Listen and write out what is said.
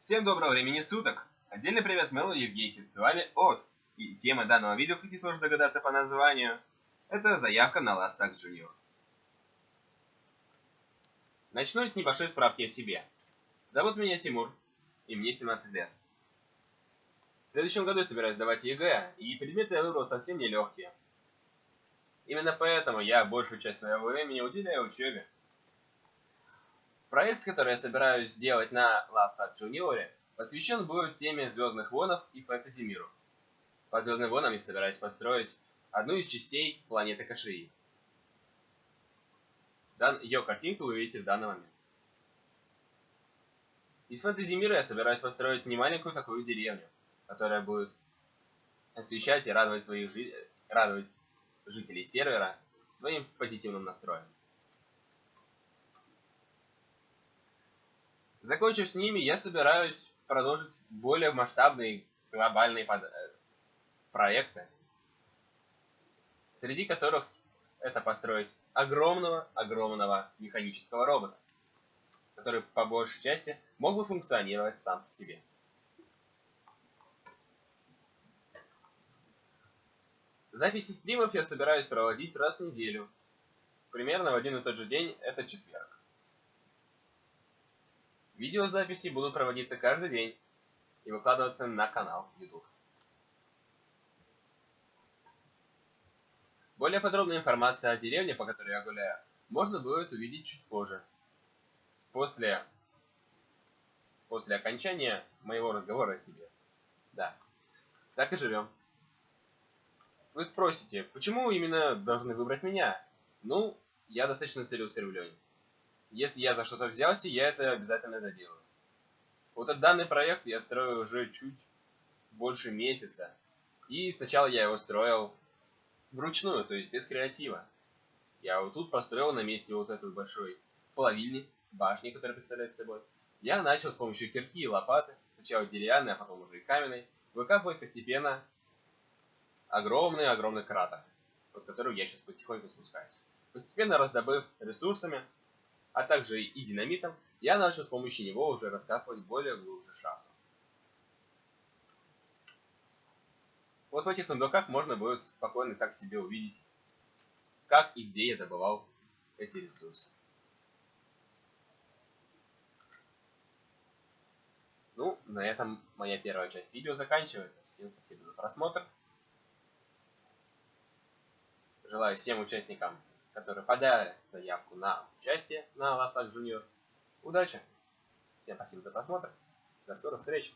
Всем доброго времени суток! Отдельный привет Мэлу Евгехи, с вами От. И тема данного видео, как несложно догадаться по названию, это заявка на Last Act Junior. Начну с небольшой справки о себе. Зовут меня Тимур, и мне 17 лет. В следующем году я собираюсь сдавать ЕГЭ, и предметы я выбрал совсем нелегкие. Именно поэтому я большую часть своего времени уделяю учебе. Проект, который я собираюсь сделать на Last Act Junior, посвящен будет теме Звездных Вонов и фэнтези миру. По Звездным Вонам я собираюсь построить одну из частей планеты Кашии. Дан... Ее картинку вы видите в данный момент. Из фэнтези мира я собираюсь построить не маленькую такую деревню, которая будет освещать и радовать своих жи... радовать жителей сервера своим позитивным настроем. Закончив с ними, я собираюсь продолжить более масштабные глобальные под... Э, проекты, среди которых это построить огромного-огромного механического робота, который по большей части мог бы функционировать сам по себе. Записи стримов я собираюсь проводить раз в неделю. Примерно в один и тот же день, это четверг. Видеозаписи будут проводиться каждый день и выкладываться на канал YouTube. Более подробная информация о деревне, по которой я гуляю, можно будет увидеть чуть позже. После, после окончания моего разговора о себе. Да, так и живем. Вы спросите, почему именно должны выбрать меня? Ну, я достаточно целеустремлен. Если я за что-то взялся, я это обязательно доделаю. Вот этот данный проект я строю уже чуть больше месяца. И сначала я его строил вручную, то есть без креатива. Я вот тут построил на месте вот этой большой половильни, башни, которая представляет собой. Я начал с помощью кирки и лопаты, сначала деревянной, а потом уже и каменной, выкапывать постепенно огромный-огромный кратер, под которым я сейчас потихоньку спускаюсь. Постепенно раздобыв ресурсами, а также и динамитом, я начал с помощью него уже раскапывать более глубже шахту. Вот в этих сундуках можно будет спокойно так себе увидеть, как и где я добывал эти ресурсы. Ну, на этом моя первая часть видео заканчивается. Всем спасибо за просмотр. Желаю всем участникам которые подали заявку на участие на Ластак Junior. Удачи! Всем спасибо за просмотр. До скорых встреч!